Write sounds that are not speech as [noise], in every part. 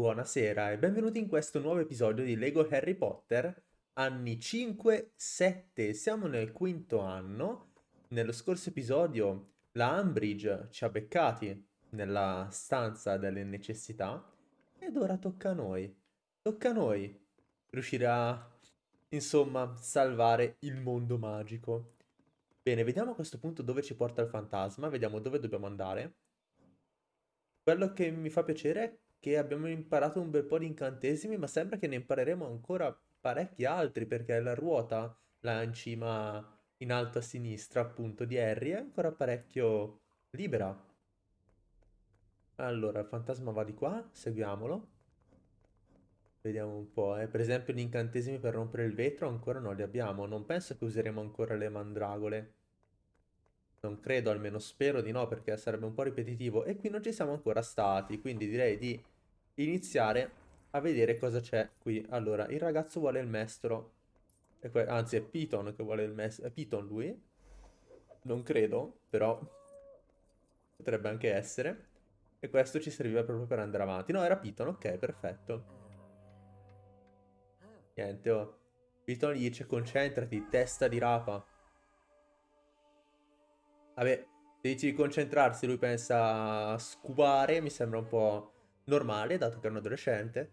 Buonasera e benvenuti in questo nuovo episodio di Lego Harry Potter, anni 5-7. Siamo nel quinto anno. Nello scorso episodio la Umbridge ci ha beccati nella stanza delle necessità ed ora tocca a noi. Tocca a noi riuscire a, insomma, salvare il mondo magico. Bene, vediamo a questo punto dove ci porta il fantasma, vediamo dove dobbiamo andare. Quello che mi fa piacere è che abbiamo imparato un bel po' di incantesimi, ma sembra che ne impareremo ancora parecchi altri, perché la ruota, là in cima, in alto a sinistra, appunto, di Harry, è ancora parecchio libera. Allora, il fantasma va di qua, seguiamolo. Vediamo un po', eh. Per esempio gli incantesimi per rompere il vetro ancora non li abbiamo. Non penso che useremo ancora le mandragole. Non credo, almeno spero di no, perché sarebbe un po' ripetitivo. E qui non ci siamo ancora stati, quindi direi di iniziare a vedere cosa c'è qui. Allora, il ragazzo vuole il mestro. Anzi, è Piton che vuole il mestro. È Piton lui? Non credo, però potrebbe anche essere. E questo ci serviva proprio per andare avanti. No, era Piton, ok, perfetto. Niente, oh. Piton gli dice concentrati, testa di rapa. Vabbè, se dici di concentrarsi, lui pensa a scubare, mi sembra un po' normale, dato che è un adolescente.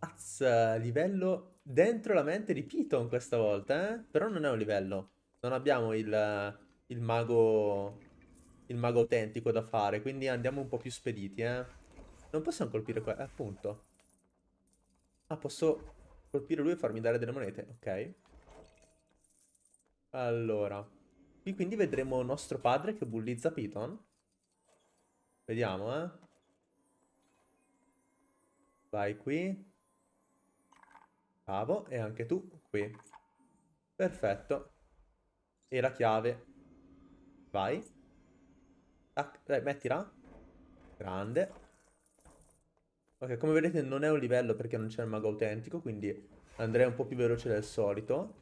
Az, livello dentro la mente di Piton questa volta, eh? Però non è un livello. Non abbiamo il, il mago il mago autentico da fare, quindi andiamo un po' più spediti, eh. Non possiamo colpire qua, eh, appunto. Ah, posso colpire lui e farmi dare delle monete, ok. Allora, qui quindi vedremo nostro padre che bullizza Piton. Vediamo, eh. Vai qui. Bravo, e anche tu qui. Perfetto. E la chiave. Vai. Tac, dai, mettila. Grande. Ok, come vedete non è un livello perché non c'è il mago autentico, quindi andrei un po' più veloce del solito.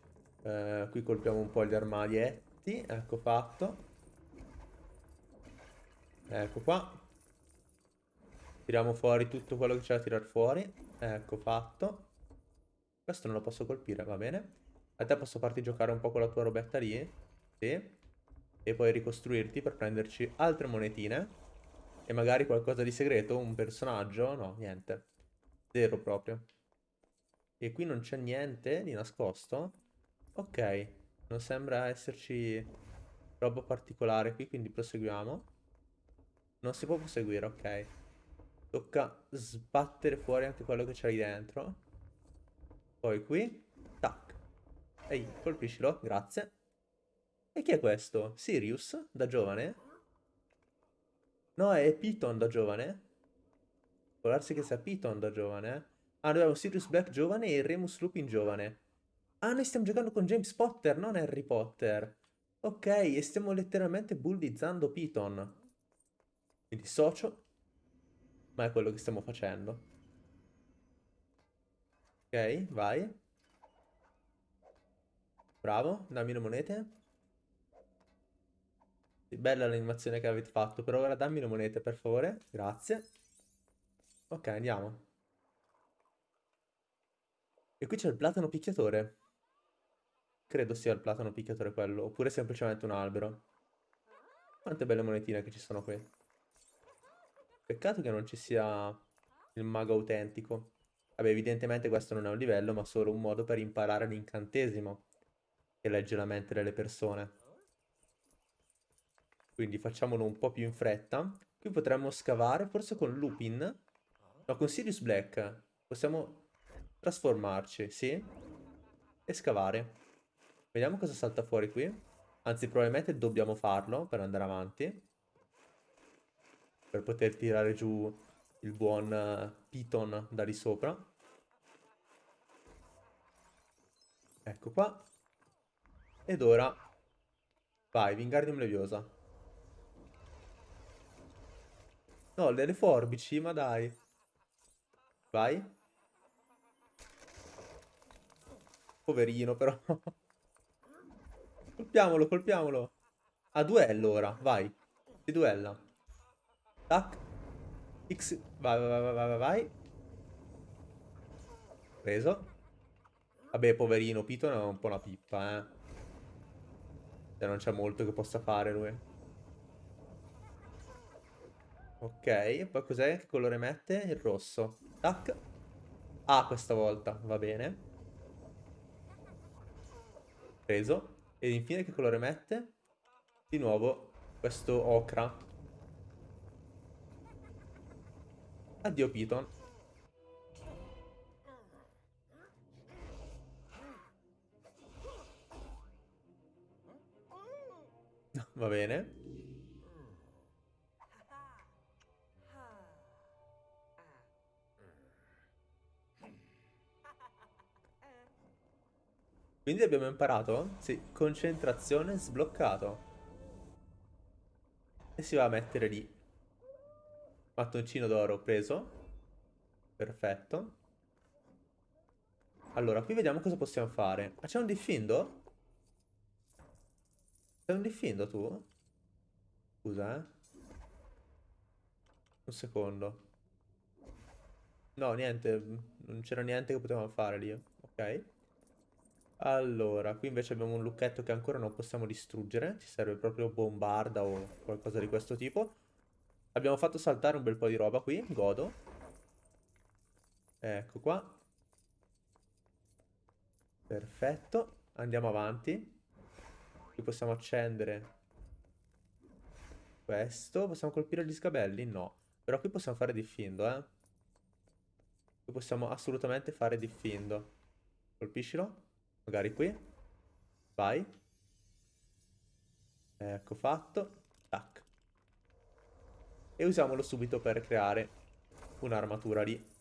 Eh, qui colpiamo un po' gli armadietti. Ecco fatto. Ecco qua. Tiriamo fuori tutto quello che c'è da tirare fuori. Ecco fatto. Questo non lo posso colpire, va bene. A te posso farti giocare un po' con la tua robetta lì. Sì. E poi ricostruirti per prenderci altre monetine. E magari qualcosa di segreto, un personaggio. No, niente. Zero proprio. E qui non c'è niente di nascosto. Ok, non sembra esserci roba particolare qui, quindi proseguiamo. Non si può proseguire, ok. Tocca sbattere fuori anche quello che c'è lì dentro. Poi qui, tac. Ehi, colpiscilo, grazie. E chi è questo? Sirius, da giovane? No, è Piton da giovane? Può darsi che sia Piton da giovane? Ah, noi abbiamo Sirius Black giovane e Remus Lupin giovane. Ah, noi stiamo giocando con James Potter, non Harry Potter. Ok, e stiamo letteralmente bullizzando Piton. Quindi socio. Ma è quello che stiamo facendo. Ok, vai. Bravo, dammi le monete. Sì, bella l'animazione che avete fatto, però ora dammi le monete per favore. Grazie. Ok, andiamo. E qui c'è il platano picchiatore. Credo sia il platano picchiatore quello, oppure semplicemente un albero. Quante belle monetine che ci sono qui. Peccato che non ci sia il mago autentico. Vabbè, evidentemente questo non è un livello, ma solo un modo per imparare l'incantesimo che legge la mente delle persone. Quindi facciamolo un po' più in fretta. Qui potremmo scavare, forse con Lupin. No, con Sirius Black. Possiamo trasformarci, sì. E scavare. Vediamo cosa salta fuori qui. Anzi, probabilmente dobbiamo farlo per andare avanti. Per poter tirare giù il buon uh, Piton da lì sopra. Ecco qua. Ed ora... Vai, Wingardium Leviosa. No, delle forbici, ma dai. Vai. Poverino, però. [laughs] Colpiamolo, colpiamolo. A duello ora, vai. Si duella. Tac. X. Vai, vai, vai, vai, vai. Preso. Vabbè, poverino, Piton è un po' una pippa, eh. Cioè, non c'è molto che possa fare lui. Ok, poi cos'è? Che colore mette? Il rosso. Tac. Ah, questa volta, va bene. Preso. Ed infine che colore mette? Di nuovo questo ocra. Addio Piton. [laughs] Va bene. Quindi abbiamo imparato? Sì, concentrazione sbloccato. E si va a mettere lì. Mattoncino d'oro preso. Perfetto. Allora, qui vediamo cosa possiamo fare. Ma c'è un diffindo? C'è un diffindo tu? Scusa, eh. Un secondo. No, niente. Non c'era niente che potevamo fare lì. Ok. Allora, qui invece abbiamo un lucchetto che ancora non possiamo distruggere. Ci serve proprio bombarda o qualcosa di questo tipo. Abbiamo fatto saltare un bel po' di roba qui. Godo. Ecco qua. Perfetto. Andiamo avanti. Qui possiamo accendere questo. Possiamo colpire gli sgabelli? No. Però qui possiamo fare diffindo, eh. Qui possiamo assolutamente fare diffindo. Colpiscilo. Magari qui. Vai. Ecco fatto. E usiamolo subito per creare un'armatura lì.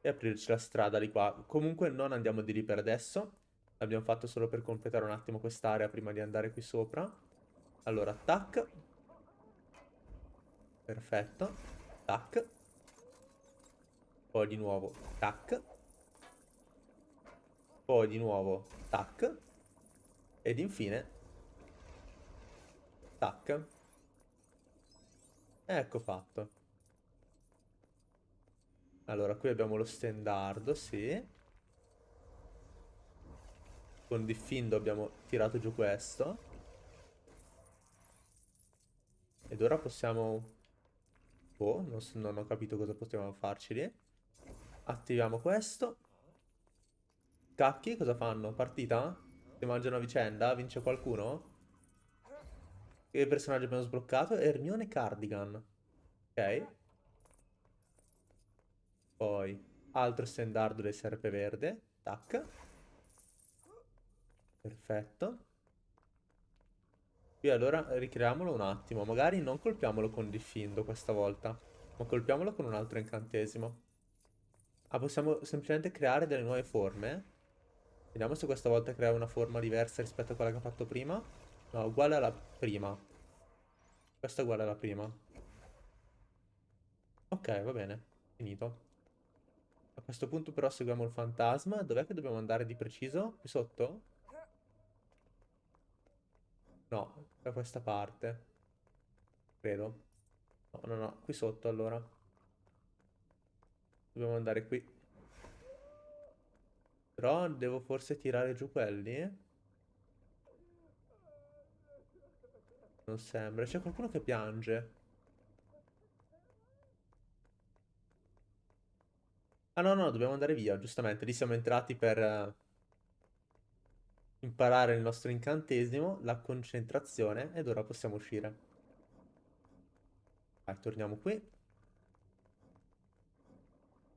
E aprirci la strada di qua. Comunque non andiamo di lì per adesso. L'abbiamo fatto solo per completare un attimo quest'area prima di andare qui sopra. Allora, tac. Perfetto. Tac. Poi di nuovo, tac. Poi di nuovo, tac. Ed infine, tac. Ecco fatto. Allora, qui abbiamo lo stendardo, sì. Con Diffindo abbiamo tirato giù questo. Ed ora possiamo... Oh, non, non ho capito cosa possiamo farci lì. Attiviamo questo. Cacchi, cosa fanno? Partita? Si mangiano a vicenda? Vince qualcuno? Che personaggio abbiamo sbloccato? Hermione Cardigan. Ok. Poi, altro stendardo del serpeverde. Tac. Perfetto. Qui allora ricreiamolo un attimo. Magari non colpiamolo con diffindo questa volta. Ma colpiamolo con un altro incantesimo. Ah, possiamo semplicemente creare delle nuove forme. Vediamo se questa volta crea una forma diversa rispetto a quella che ha fatto prima. No, uguale alla prima. Questa è uguale alla prima. Ok, va bene. Finito. A questo punto però seguiamo il fantasma. Dov'è che dobbiamo andare di preciso? Qui sotto? No, da questa parte. Credo. No, no, no. Qui sotto allora. Dobbiamo andare qui. Però devo forse tirare giù quelli? Non sembra. C'è qualcuno che piange. Ah no, no, dobbiamo andare via, giustamente. Lì siamo entrati per uh, imparare il nostro incantesimo, la concentrazione, ed ora possiamo uscire. Vai, torniamo qui.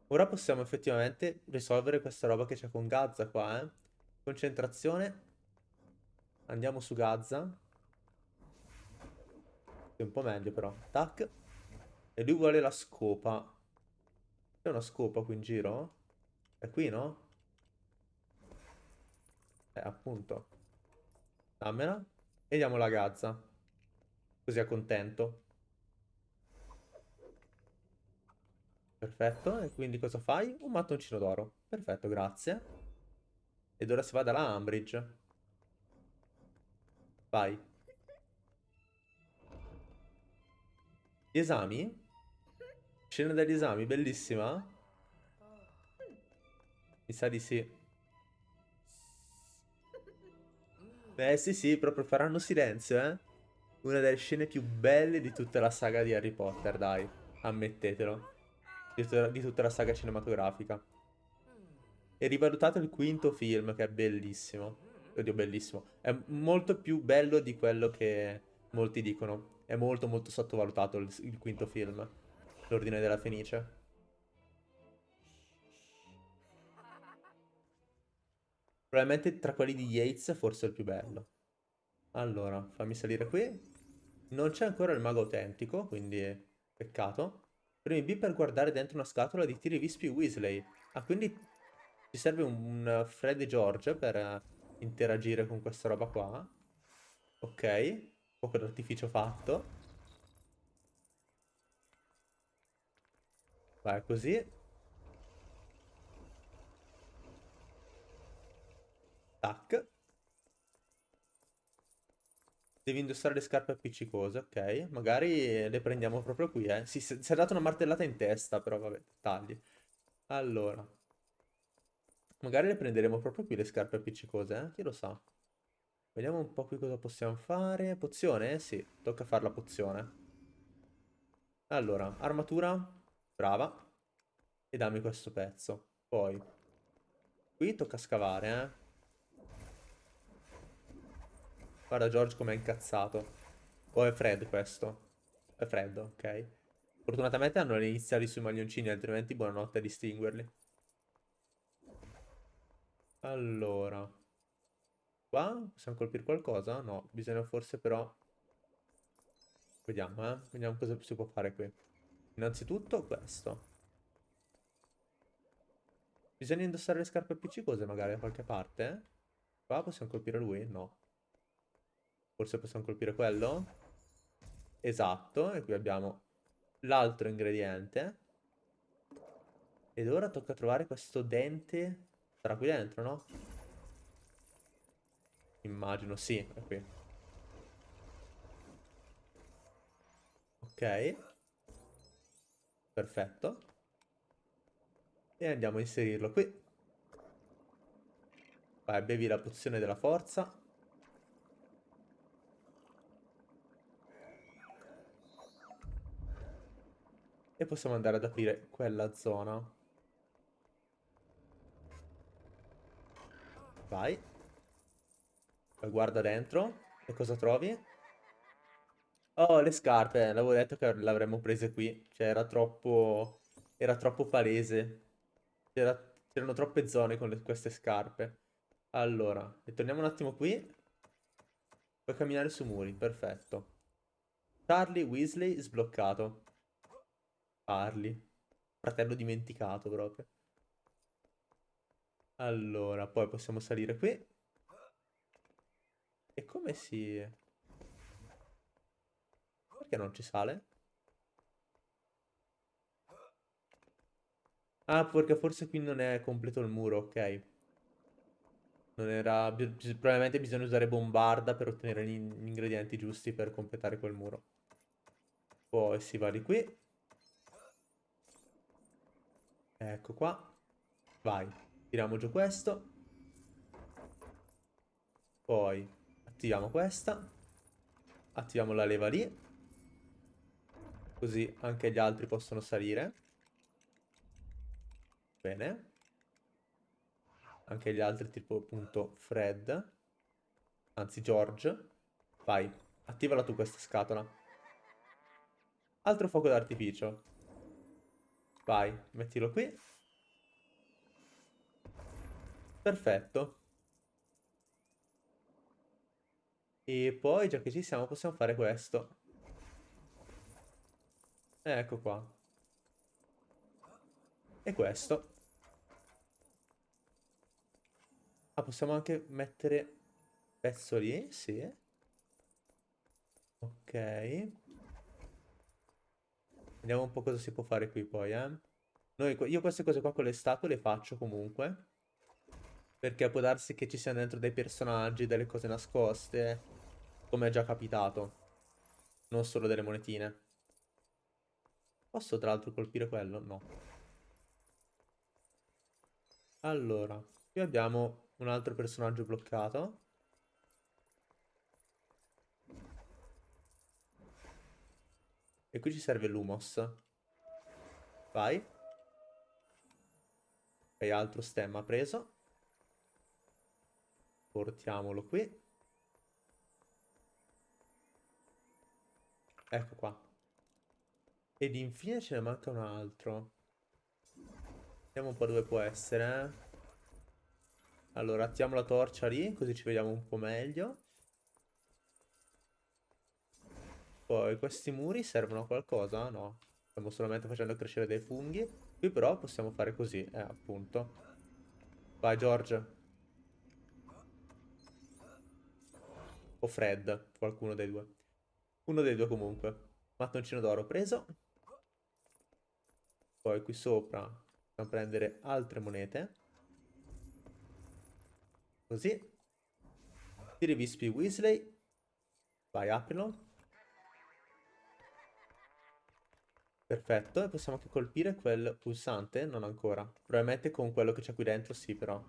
Ora possiamo effettivamente risolvere questa roba che c'è con Gazza qua, eh. Concentrazione. Andiamo su Gazza. Un po' meglio però. Tac. E lui vuole la scopa. C'è una scopa qui in giro? È qui, no? Eh, appunto. Dammela. E diamo la Gazza. Così è contento. Perfetto, e quindi cosa fai? Un mattoncino d'oro. Perfetto, grazie. Ed ora si va dalla Ambridge. Vai. Gli esami? Scena degli esami, bellissima. Mi sa di sì. Beh, sì, sì, proprio faranno silenzio, eh. Una delle scene più belle di tutta la saga di Harry Potter, dai. Ammettetelo. Di tutta, di tutta la saga cinematografica. E rivalutato il quinto film, che è bellissimo. Oddio, bellissimo. È molto più bello di quello che molti dicono. È molto, molto sottovalutato il, il quinto film. L'Ordine della Fenice. Probabilmente tra quelli di Yates forse è il più bello. Allora, fammi salire qui. Non c'è ancora il mago autentico, quindi peccato. Premi B per guardare dentro una scatola di tiri vispi Weasley. Ah, quindi ci serve un, un Fred George per interagire con questa roba qua. Ok, poco d'artificio fatto. Vai, così. Tac. Devi indossare le scarpe appiccicose, ok. Magari le prendiamo proprio qui, eh. Si, si è dato una martellata in testa, però vabbè, tagli. Allora. Magari le prenderemo proprio qui le scarpe appiccicose, eh. Chi lo sa. Vediamo un po' qui cosa possiamo fare. Pozione? Sì, tocca fare la pozione. Allora, armatura. Brava. E dammi questo pezzo. Poi. Qui tocca scavare, eh. Guarda George com'è incazzato. O è Fred questo? È Fred, ok. Fortunatamente hanno le iniziali sui maglioncini, altrimenti buonanotte a distinguerli. Allora. Qua possiamo colpire qualcosa? No, bisogna forse però... Vediamo, eh. Vediamo cosa si può fare qui. Innanzitutto questo. Bisogna indossare le scarpe appiccicose magari da qualche parte? Qua possiamo colpire lui? No. Forse possiamo colpire quello? Esatto, e qui abbiamo l'altro ingrediente. Ed ora tocca trovare questo dente. Sarà qui dentro, no? Immagino, sì, è qui. Ok. Perfetto. E andiamo a inserirlo qui. Vai, bevi la pozione della forza. E possiamo andare ad aprire quella zona. Vai. Poi guarda dentro. E cosa trovi? Oh, le scarpe. L'avevo detto che l'avremmo prese qui. Cioè, era troppo... Era troppo palese. C'erano troppe zone con le, queste scarpe. Allora, ritorniamo un attimo qui. Puoi camminare su muri, perfetto. Charlie Weasley sbloccato. Parli. Fratello dimenticato proprio. Allora, poi possiamo salire qui. E come si... Perché non ci sale? Ah, perché forse qui non è completo il muro, ok. Non era... Probabilmente bisogna usare bombarda per ottenere gli ingredienti giusti per completare quel muro. Poi si va di qui. Ecco qua. Vai. Tiriamo giù questo. Poi attiviamo questa. Attiviamo la leva lì. Così anche gli altri possono salire. Bene. Anche gli altri tipo appunto Fred. Anzi George. Vai. Attivala tu questa scatola. Altro fuoco d'artificio. Vai, mettilo qui. Perfetto. E poi, già che ci siamo, possiamo fare questo. Ecco qua. E questo. Ah, possiamo anche mettere pezzo lì? Sì. Ok. Vediamo un po' cosa si può fare qui poi, eh. Noi, io queste cose qua con le statue le faccio comunque. Perché può darsi che ci siano dentro dei personaggi, delle cose nascoste. Come è già capitato. Non solo delle monetine. Posso tra l'altro colpire quello? No. Allora, qui abbiamo un altro personaggio bloccato. E qui ci serve l'Humos. Vai. Ok, altro stemma preso. Portiamolo qui. Ecco qua. Ed infine ce ne manca un altro. Vediamo un po' dove può essere. Eh. Allora, attiamo la torcia lì, così ci vediamo un po' meglio. Poi questi muri servono a qualcosa? No. Stiamo solamente facendo crescere dei funghi. Qui però possiamo fare così, eh, appunto. Vai, George. O Fred, qualcuno dei due. Uno dei due comunque. Mattoncino d'oro preso. Poi qui sopra possiamo prendere altre monete. Così. Tiri vispi Weasley. Vai, aprilo. Perfetto, e possiamo anche colpire quel pulsante? Non ancora. Probabilmente con quello che c'è qui dentro sì, però.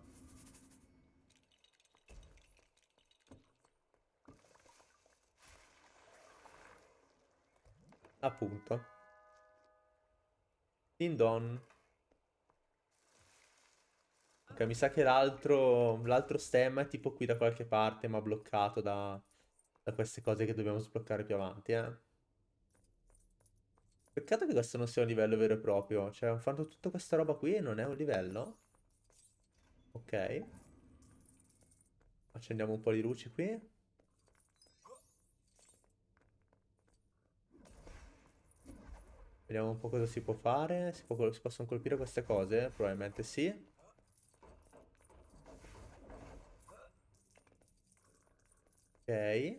Appunto. Din don. Ok, mi sa che l'altro stemma è tipo qui da qualche parte, ma bloccato da, da queste cose che dobbiamo sbloccare più avanti, eh. Peccato che questo non sia un livello vero e proprio. Cioè, hanno fatto tutta questa roba qui e non è un livello. Ok. Accendiamo un po' di luci qui. Vediamo un po' cosa si può fare. Si, può, si possono colpire queste cose? Probabilmente sì. Ok.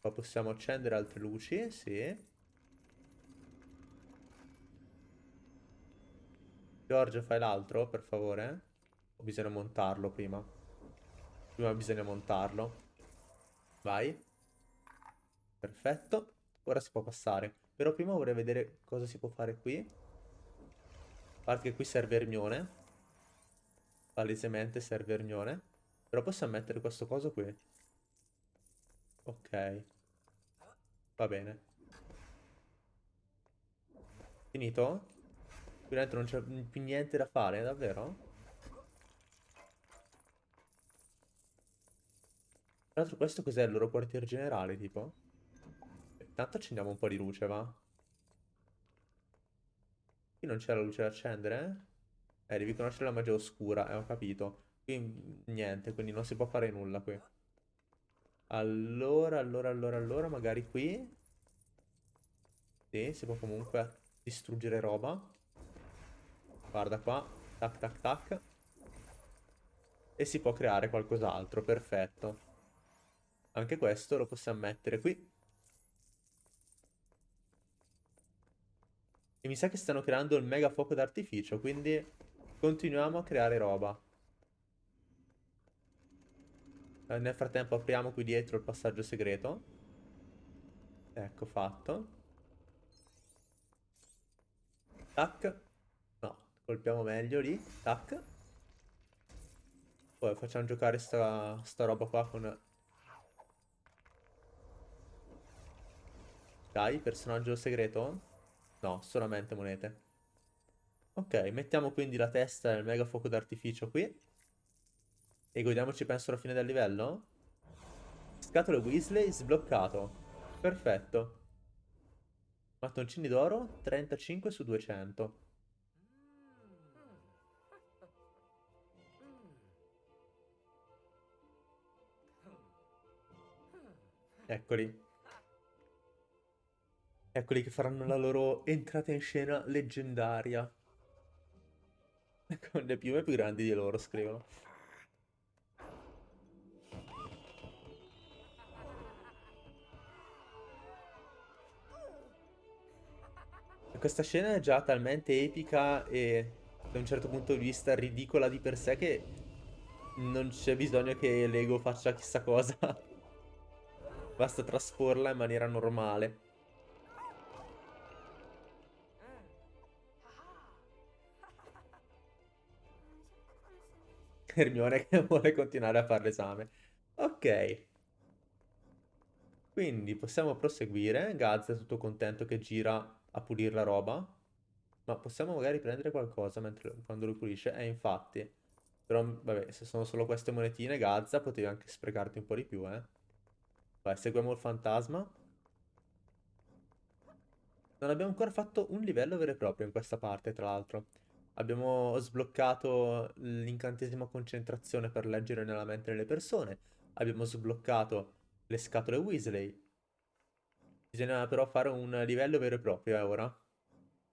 Qua possiamo accendere altre luci, sì. Giorgio, fai l'altro, per favore? O bisogna montarlo prima? Prima bisogna montarlo. Vai. Perfetto. Ora si può passare. Però prima vorrei vedere cosa si può fare qui. A parte che qui serve Ermione. Palesemente serve Ermione. Però possiamo mettere questo coso qui. Ok. Va bene. Finito? Qui dentro non c'è più niente da fare, davvero? Tra l'altro questo cos'è il loro quartier generale, tipo? Intanto accendiamo un po' di luce, va? Qui non c'è la luce da accendere? Eh, devi conoscere la magia oscura, eh, ho capito. Qui niente, quindi non si può fare nulla qui. Allora, allora, allora, allora, magari qui... Sì, si può comunque distruggere roba. Guarda qua. Tac, tac, tac. E si può creare qualcos'altro, perfetto. Anche questo lo possiamo mettere qui. E mi sa che stanno creando il mega fuoco d'artificio, quindi continuiamo a creare roba. Eh, nel frattempo apriamo qui dietro il passaggio segreto. Ecco fatto. Tac. No, colpiamo meglio lì. Tac. Poi facciamo giocare sta, sta roba qua con... Dai, personaggio segreto? No, solamente monete. Ok, mettiamo quindi la testa del mega fuoco d'artificio qui. E godiamoci penso alla fine del livello? Scatole Weasley sbloccato. Perfetto. Mattoncini d'oro 35 su 200. Eccoli. Eccoli che faranno la loro entrata in scena leggendaria. Con le piume più grandi di loro, scrivono. Questa scena è già talmente epica e da un certo punto di vista ridicola di per sé che non c'è bisogno che Lego faccia chissà cosa. Basta trasporla in maniera normale. Hermione che [laughs] vuole continuare a fare l'esame. Ok. Quindi possiamo proseguire. Gaz è tutto contento che gira a pulire la roba. Ma possiamo magari prendere qualcosa mentre, quando lui pulisce? Eh, infatti. Però, vabbè, se sono solo queste monetine, Gazza, potevi anche sprecarti un po' di più, eh. Vai, seguiamo il fantasma. Non abbiamo ancora fatto un livello vero e proprio in questa parte, tra l'altro. Abbiamo sbloccato l'incantesimo concentrazione per leggere nella mente delle persone. Abbiamo sbloccato le scatole Weasley. Bisogna però fare un livello vero e proprio, eh, ora.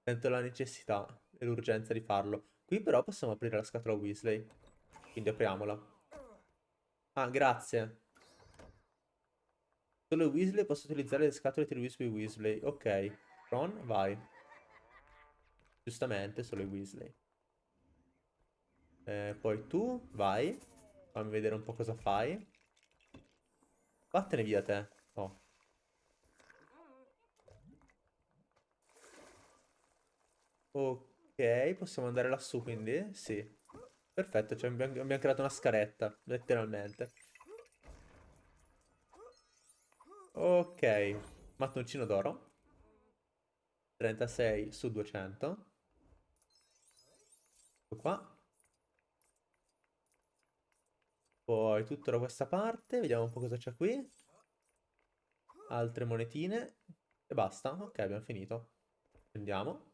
Sento la necessità e l'urgenza di farlo. Qui però possiamo aprire la scatola Weasley. Quindi apriamola. Ah, grazie. Solo Weasley posso utilizzare le scatole di Weasley Weasley. Ok. Ron, vai. Giustamente, solo i Weasley. Eh, poi tu, vai. Fammi vedere un po' cosa fai. Vattene via te. Oh. Ok, possiamo andare lassù quindi? Sì. Perfetto, cioè abbiamo, creato una scaletta, letteralmente. Ok, mattoncino d'oro. 36 su 200. Qua. Poi tutto da questa parte, vediamo un po' cosa c'è qui. Altre monetine. E basta. Ok, abbiamo finito. Andiamo.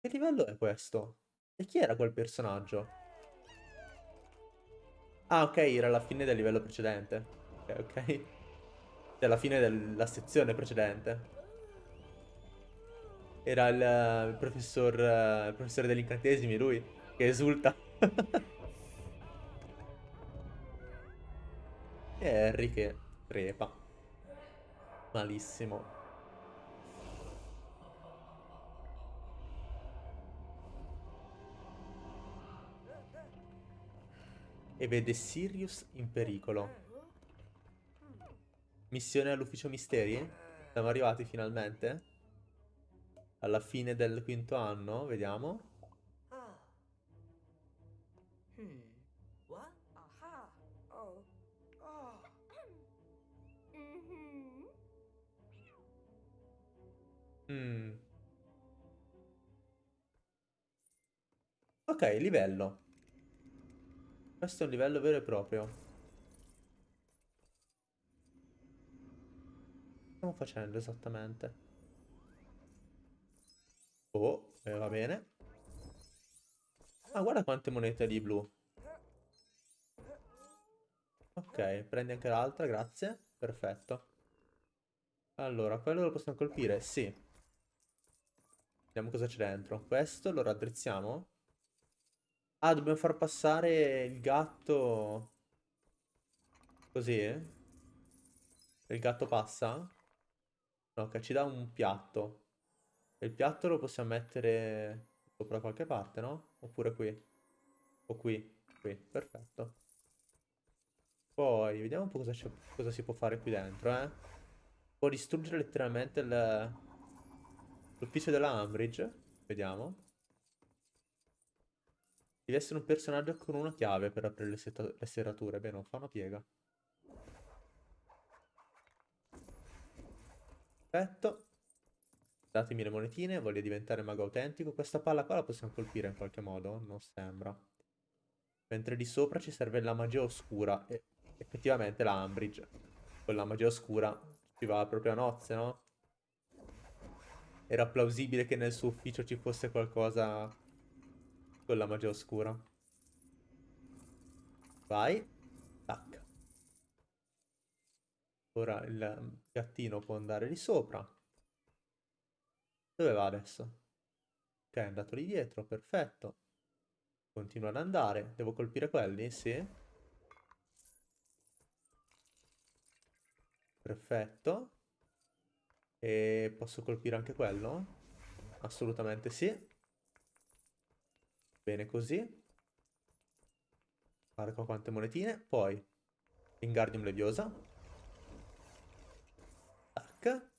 Che livello è questo? E chi era quel personaggio? Ah, ok, era la fine del livello precedente. Ok, ok. Cioè, la fine della sezione precedente. Era il, il professor, uh, il professore degli incantesimi, lui, che esulta. [laughs] e Harry che crepa. Malissimo. E vede Sirius in pericolo. Missione all'ufficio misteri? Siamo arrivati finalmente? Alla fine del quinto anno, vediamo. Mm. Ok, livello. Questo è un livello vero e proprio. Che stiamo facendo esattamente? Oh, eh, va bene. Ah, guarda quante monete di blu. Ok, prendi anche l'altra, grazie. Perfetto. Allora, quello lo possiamo colpire? Sì. Vediamo cosa c'è dentro. Questo lo raddrizziamo? Ah, dobbiamo far passare il gatto... Così? Il gatto passa? No, che ci dà un piatto. E il piatto lo possiamo mettere sopra qualche parte, no? Oppure qui. O qui. Qui, perfetto. Poi, vediamo un po' cosa, cosa si può fare qui dentro, eh. Può distruggere letteralmente l'ufficio della Ambridge. Vediamo. Devi essere un personaggio con una chiave per aprire le, le serrature. Beh, non fa una piega. Perfetto. Datemi le monetine, voglio diventare mago autentico. Questa palla qua la possiamo colpire in qualche modo? Non sembra. Mentre di sopra ci serve la magia oscura. E effettivamente la Ambridge. Con la magia oscura ci va proprio a nozze, no? Era plausibile che nel suo ufficio ci fosse qualcosa con la magia oscura. Vai. Tac. Ora il gattino può andare di sopra. Dove va adesso? Ok, è andato lì dietro, perfetto. Continua ad andare. Devo colpire quelli? Sì. Perfetto. E posso colpire anche quello? Assolutamente sì. Bene così. Guarda qua quante monetine. Poi, Wingardium Leviosa. Tac.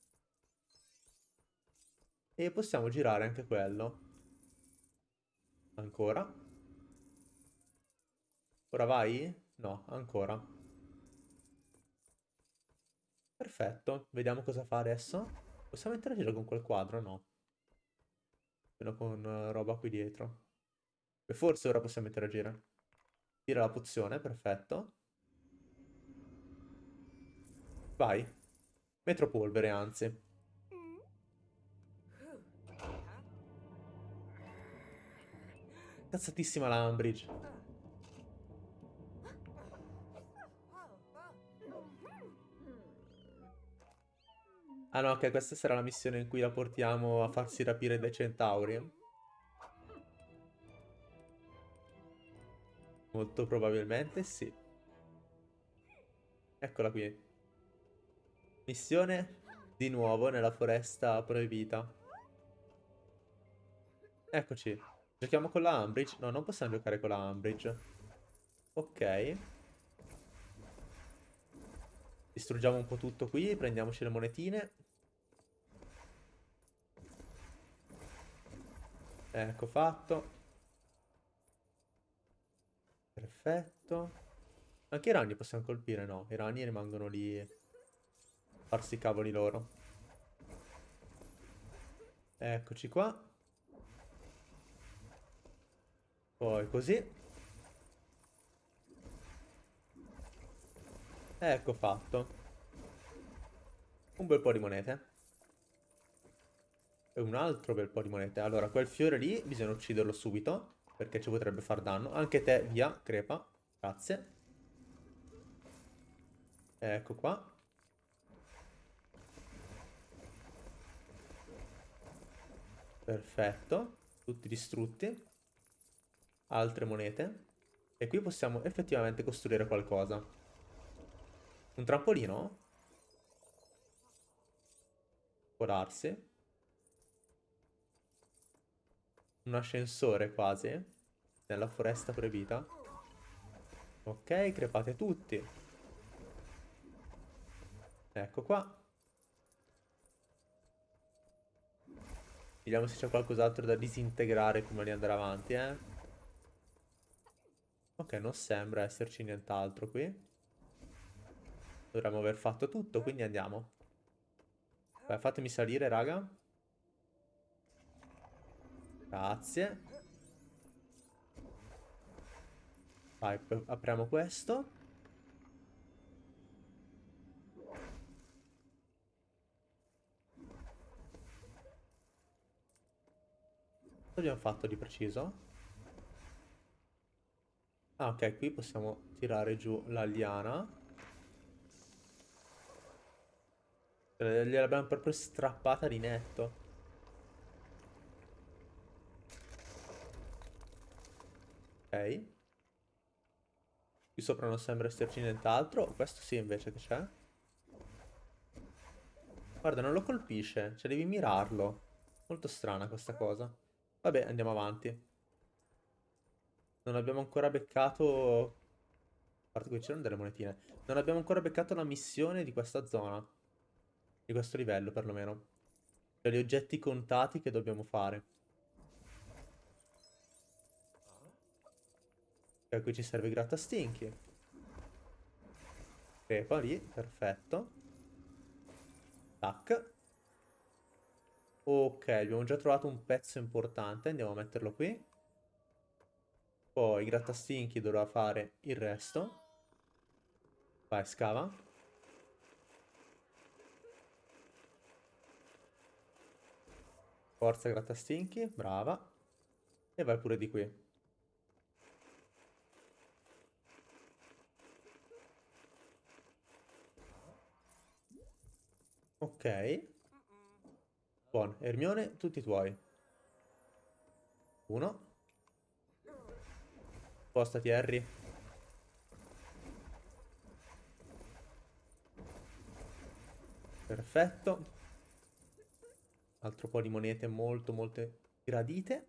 E possiamo girare anche quello. Ancora. Ora vai? No, ancora. Perfetto. Vediamo cosa fa adesso. Possiamo interagire con quel quadro? No. Meno con uh, roba qui dietro. E forse ora possiamo interagire. Tira la pozione, perfetto. Vai. Metropolvere, anzi. Cazzatissima la Umbridge. Ah no, ok, questa sarà la missione in cui la portiamo a farsi rapire dai centauri. Molto probabilmente sì. Eccola qui. Missione di nuovo nella foresta proibita. Eccoci. Giochiamo con la Umbridge? No, non possiamo giocare con la Umbridge. Ok. Distruggiamo un po' tutto qui, prendiamoci le monetine. Ecco fatto. Perfetto. Anche i ragni possiamo colpire? No, i ragni rimangono lì a farsi i cavoli loro. Eccoci qua. Poi così. Ecco fatto. Un bel po' di monete. E un altro bel po' di monete. Allora, quel fiore lì bisogna ucciderlo subito. Perché ci potrebbe far danno. Anche te, via, crepa. Grazie. Ecco qua. Perfetto. Tutti distrutti. Altre monete. E qui possiamo effettivamente costruire qualcosa. Un trampolino? Può darsi. Un ascensore quasi. Nella foresta proibita. Ok, crepate tutti. Ecco qua. Vediamo se c'è qualcos'altro da disintegrare prima di andare avanti, eh. Ok, non sembra esserci nient'altro qui. Dovremmo aver fatto tutto, quindi andiamo. Beh, fatemi salire, raga. Grazie. Vai, apriamo questo. Cosa abbiamo fatto di preciso? Ah, ok, qui possiamo tirare giù la liana. Gliel'abbiamo proprio strappata di netto. Qui sopra non sembra esserci nient'altro. Questo sì invece che c'è. Guarda, non lo colpisce. Cioè, devi mirarlo. Molto strana questa cosa. Vabbè, andiamo avanti. Non abbiamo ancora beccato... A parte qui c'erano delle monetine. Non abbiamo ancora beccato la missione di questa zona. Di questo livello, perlomeno. Cioè, gli oggetti contati che dobbiamo fare. Ok, qui ci serve grattastinchi. Crepa lì, perfetto. Tac. Ok, abbiamo già trovato un pezzo importante, andiamo a metterlo qui. Poi grattastinchi dovrà fare il resto. Vai, scava. Forza grattastinchi, brava. E vai pure di qui. Ok. Buono. Ermione, tutti tuoi. Uno. Spostati, Harry. Perfetto. Altro po' di monete molto, molto gradite.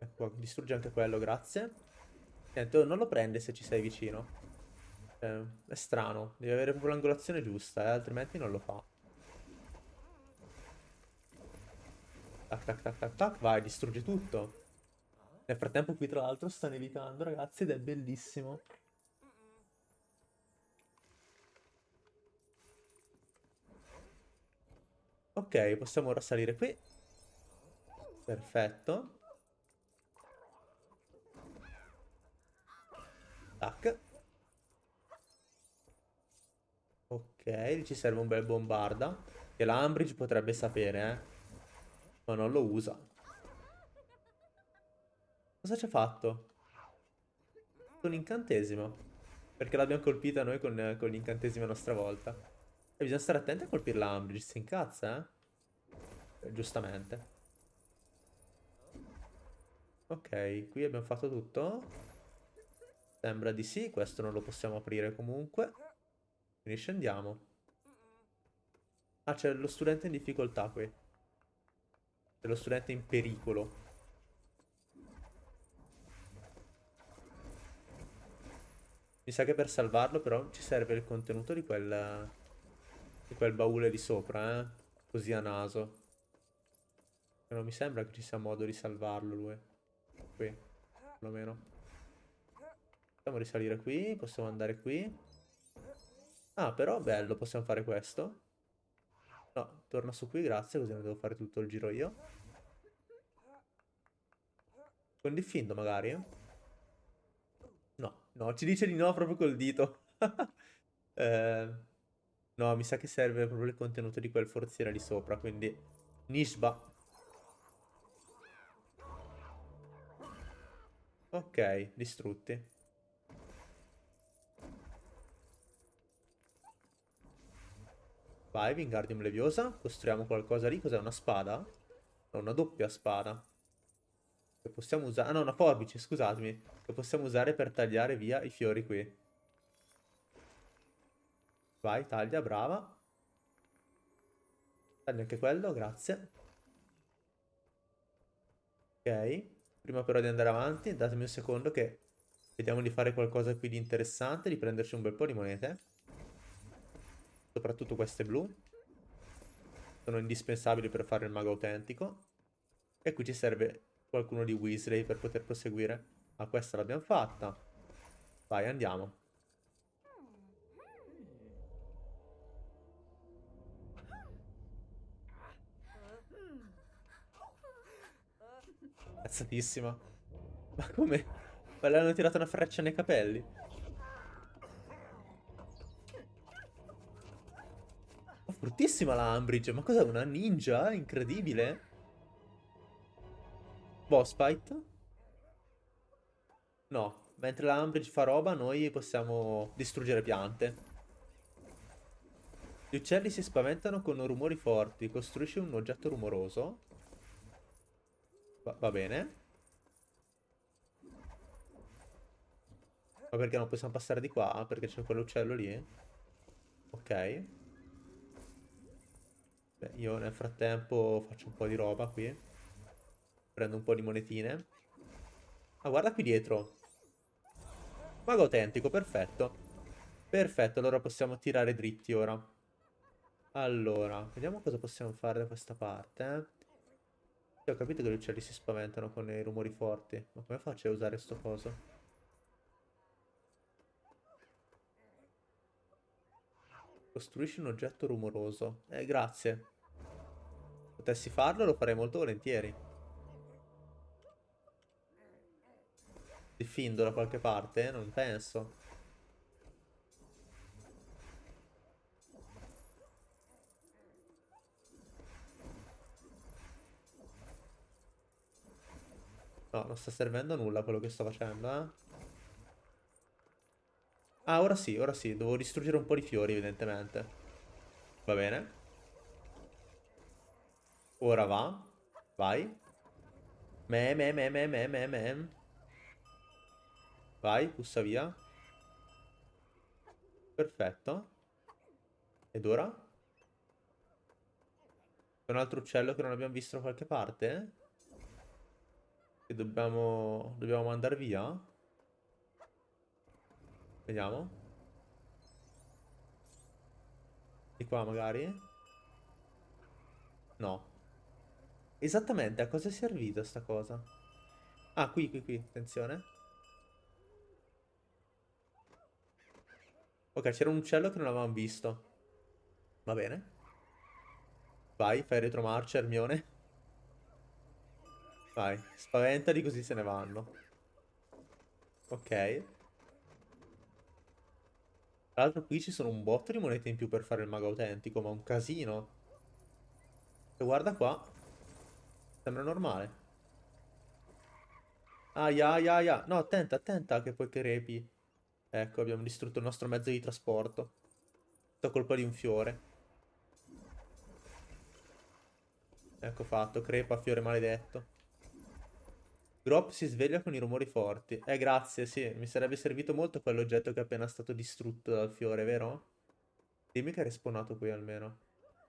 Ecco, distrugge anche quello, grazie. Niente, oh, non lo prende se ci sei vicino. Eh, è strano. Devi avere proprio l'angolazione giusta, eh, altrimenti non lo fa. Tac, tac, tac, tac, tac. Vai, distrugge tutto. Nel frattempo qui tra l'altro sta nevicando, ragazzi, ed è bellissimo. Ok, possiamo ora salire qui. Perfetto. Tac. Ok, ci serve un bel bombarda. Che l'Ambridge potrebbe sapere, eh. Ma non lo usa. Cosa ci ha fatto? Un incantesimo. Perché l'abbiamo colpita noi con, con l'incantesimo a nostra volta. E bisogna stare attenti a colpire l'Ambridge, si incazza, eh? Giustamente. Ok, qui abbiamo fatto tutto. Sembra di sì, questo non lo possiamo aprire comunque. Quindi scendiamo. Ah, c'è lo studente in difficoltà qui. C'è lo studente in pericolo. Mi sa che per salvarlo però ci serve il contenuto di quel, di quel baule di sopra, eh? Così a naso. Non mi sembra che ci sia modo di salvarlo lui. Qui, perlomeno. Possiamo risalire qui, possiamo andare qui. Ah, però bello, possiamo fare questo. No, torna su qui, grazie, così non devo fare tutto il giro io. Con diffindo magari? No, no, ci dice di no proprio col dito. [laughs] eh, no, mi sa che serve proprio il contenuto di quel forziere lì sopra, quindi... Nishba. Ok, distrutti. Vai, Wingardium Leviosa. Costruiamo qualcosa lì. Cos'è? Una spada? No, una doppia spada. Che possiamo usare... Ah no, una forbice, scusatemi. Che possiamo usare per tagliare via i fiori qui. Vai, taglia, brava. Taglia anche quello, grazie. Ok. Prima però di andare avanti, datemi un secondo che... Vediamo di fare qualcosa qui di interessante, di prenderci un bel po' di monete soprattutto queste blu. Sono indispensabili per fare il mago autentico. E qui ci serve qualcuno di Weasley per poter proseguire. Ah, questa l'abbiamo fatta. Vai, andiamo. Cazzatissima. Ma come? Ma le hanno tirato una freccia nei capelli? Bruttissima la Umbridge. Ma cos'è una ninja? Incredibile. Boss fight? No. Mentre la Umbridge fa roba, noi possiamo distruggere piante. Gli uccelli si spaventano con rumori forti. Costruisci un oggetto rumoroso. Va, va bene. Ma perché non possiamo passare di qua? Perché c'è quell'uccello lì? Ok. Beh, io nel frattempo faccio un po' di roba qui. Prendo un po' di monetine. Ah, guarda qui dietro. Mago autentico, perfetto. Perfetto, allora possiamo tirare dritti ora. Allora, vediamo cosa possiamo fare da questa parte. Eh. ho capito che gli uccelli si spaventano con i rumori forti. Ma come faccio a usare sto coso? Costruisci un oggetto rumoroso. Eh, grazie. Potessi farlo lo farei molto volentieri. Diffindo da qualche parte? Non penso. No, non sta servendo a nulla quello che sto facendo, eh. Ah, ora sì, ora sì. Devo distruggere un po' di fiori, evidentemente. Va bene. Ora va. Vai. Me, me, me, me, me, me, me. Vai, pussa via. Perfetto. Ed ora? C'è un altro uccello che non abbiamo visto da qualche parte? Che dobbiamo... Dobbiamo mandare via? Vediamo. Di qua magari? No. Esattamente, a cosa è servita sta cosa? Ah, qui, qui, qui, attenzione. Ok, c'era un uccello che non avevamo visto. Va bene. Vai, fai retromarcia, Hermione. Vai, spaventali così se ne vanno. Ok. Tra l'altro qui ci sono un botto di monete in più per fare il mago autentico, ma un casino. E guarda qua. Sembra normale. Aia, aia, aia. No, attenta, attenta che poi crepi. Ecco, abbiamo distrutto il nostro mezzo di trasporto. Tutta colpa di un fiore. Ecco fatto, crepa, fiore maledetto. Grop si sveglia con i rumori forti. Eh, grazie, sì. Mi sarebbe servito molto quell'oggetto che è appena stato distrutto dal fiore, vero? Dimmi che è respawnato qui almeno.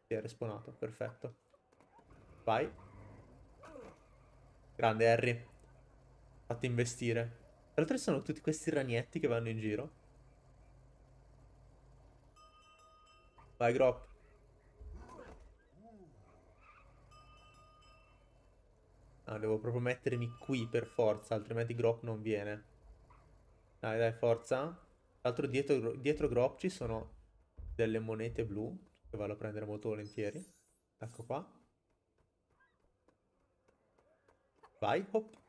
Sì, è respawnato, perfetto. Vai. Grande Harry. Fatti investire. Tra l'altro sono tutti questi ragnetti che vanno in giro. Vai, Grop. Ah, devo proprio mettermi qui per forza, altrimenti Grop non viene. Dai, dai, forza. Tra l'altro dietro, dietro Grop ci sono delle monete blu, che vado a prendere molto volentieri. Ecco qua. Vai, hop.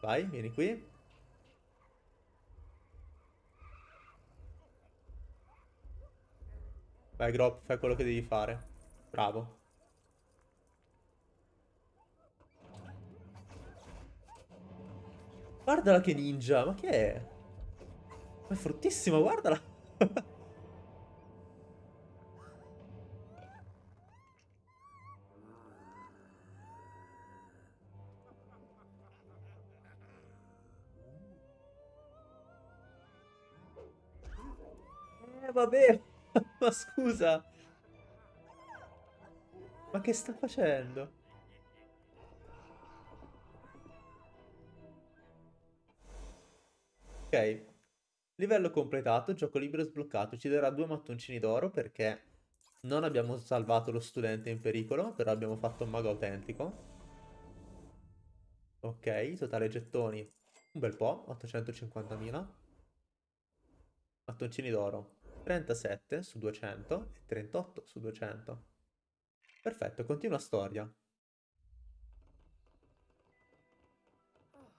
Vai, vieni qui. Vai, Grop, fai quello che devi fare. Bravo. Guardala che ninja, ma che è? Ma è fortissima, guardala. [laughs] eh, vabbè. [laughs] ma scusa. Ma che sta facendo? Ok, livello completato, gioco libero sbloccato, ci darà due mattoncini d'oro perché non abbiamo salvato lo studente in pericolo, però abbiamo fatto un mago autentico. Ok, totale gettoni, un bel po', 850.000. Mattoncini d'oro, 37 su 200 e 38 su 200. Perfetto, continua storia.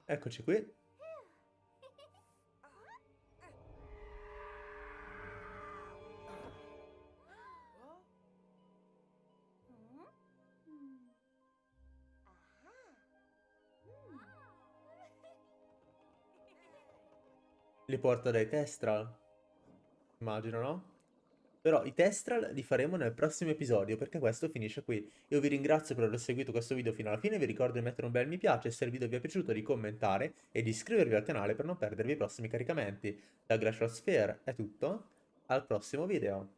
Eccoci qui. Li porta dai Testral. Immagino, no? Però i Testral li faremo nel prossimo episodio perché questo finisce qui. Io vi ringrazio per aver seguito questo video fino alla fine, vi ricordo di mettere un bel mi piace se il video vi è piaciuto, di commentare e di iscrivervi al canale per non perdervi i prossimi caricamenti. Da Glacial Sphere è tutto, al prossimo video.